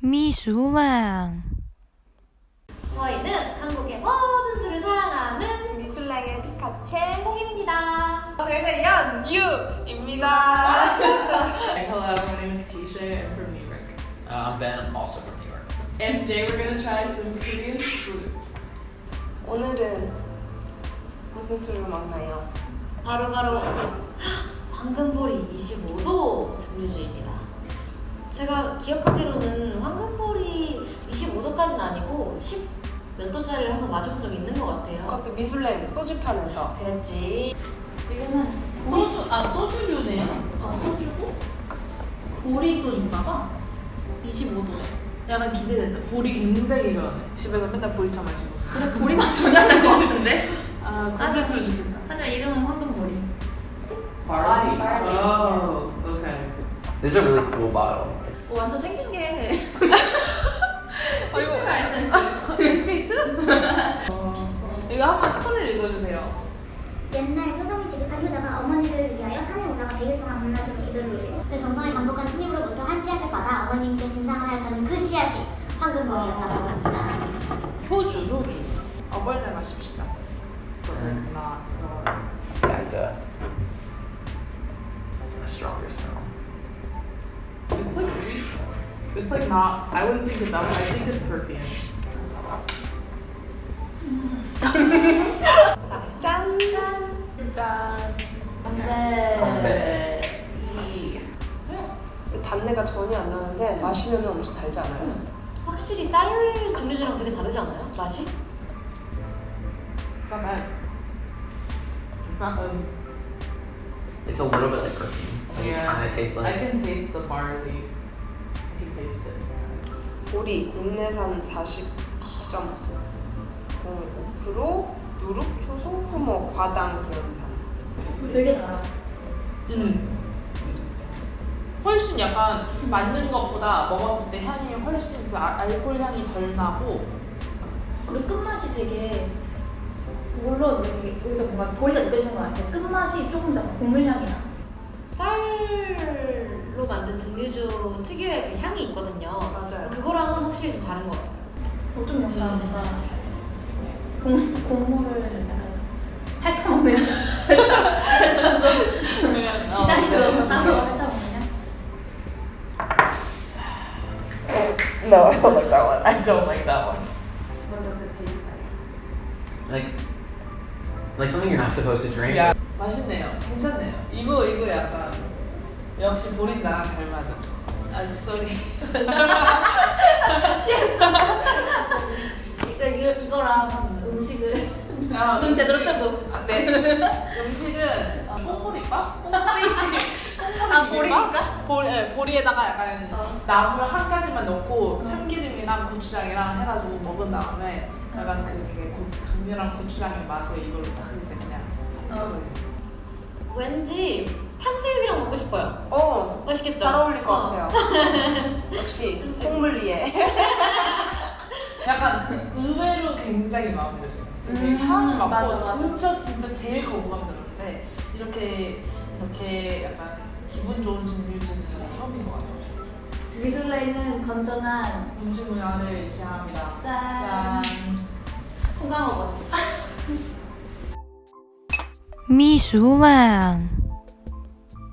미술랑 저희는 한국의 모든 술을 사랑하는 미술랭의 피카체 홍입니다. 저희는 연유입니다 Hello, my name is Tisha. I'm from New York. Uh, I'm Ben, I'm also from New York. And today we're gonna try some Korean food. 오늘은 무슨 술을 먹나요? 바로바로 황금보리 25도 증류주입니다. 제가 기억하기로는 황금보리 25도까지는 아니고 10 몇 도짜리를 한번 마셔본 적이 있는 것 같아요. 그것도 미술랭 소주판에서 그랬지. 이거는 소주, 아, 소주류네요? 어, 소주고 보리 소주인가봐. 25도에. 약간 기대된다. 보리 굉장히 좋아하네. 집에서 맨날 보리차 마시고. 그래 보리 맛 전혀 안날것 같은데? 아, 그랬으면 좋겠다. 하지만 이름은 황금보리. Barley. Oh, okay. This is a really cool bottle. 오, 어, 완전 생긴 게. 어, 이거 에세이트? 이거 한번 스토리를 읽어주세요. 옛날 효정이 지급한 효자가 어머니를 위하여 산에 올라가 100일 동안 밤낮으로 기도를 올리고 그 정성에 감독한 스님으로부터 한 씨앗을 받아 어머님께 진상을 하였다는 그 씨앗이 황금벌이었다고 합니다. 효주, 효주. 어벌레 마십시다. 음. 하나, 둘, That's a, a stronger smell. It's like not. I wouldn't think it's that. I think it's perfume. 짠! 짠. 건배. 이. 단내가 전혀 안 나는데 마시면 엄청 달지 않아요? 확실히 쌀 증류주랑 되게 다르지 않아요? 맛이? It's not bad. It's not. Um, It's a little bit like perfume. Like Yeah. It kind of tastes I like. can taste the barley. 보리 국내산 40.05% 누룩, 효소, 효모, 과당, 구연산 되게 달아. 음. 훨씬 약간 맞는 것보다 먹었을 때 향이 훨씬 그 아- 알코올 향이 덜 나고 그리고 끝맛이 되게 물론 여기, 여기서 뭔가 보리가 느껴지는 것 같아요. 끝맛이 조금 더 곡물향이 나. 쌀 로 만든 증류주 특유의 그 향이 있거든요. 맞아요. 그거랑은 확실히 좀 다른 것 같아요. 어, 좀 약간 뭔가 공, 곡물을 약간 핥아먹는 어, 기다리고 네. 따서 핥아먹는 No, I don't like that one. I don't like that one. What does it taste like? Like, like something you're not supposed to drink. 야, 맛있네요. 괜찮네요. 이거 이거 약간 역시 보린 나랑 잘 맞아. 아, 쏘리. 이거, 이거 이거랑 음식을 아, 눈 제대로 뜨고. 아, 네. 음식은 꽁보리밥? 꽁보리. 아, 보리니까? 보리, 네, 보리에다가 약간 어. 나물 한 가지만 넣고 참기름이랑 고추장이랑 해가지고 먹은 다음에 약간 그 그게 고, 강렬한 고추장의 맛에 이걸로 딱 이제 그냥 섞어버려. 왠지 탕수육이랑 먹고 싶어요. 어, 맛있겠죠? 잘 어울릴 것 어. 같아요. 역시 송물리에. 약간 의외로 굉장히 마음에 들었어요. 되게 음, 향 맡고 맞아, 맞아. 진짜 진짜 제일 거부감 들었는데 이렇게 이렇게 약간 기분 좋은 증류주는 처음인 것 같아요. 미술랭은 건전한 음식 문화를 지향합니다. 짠. 송강호 버지. 미술랑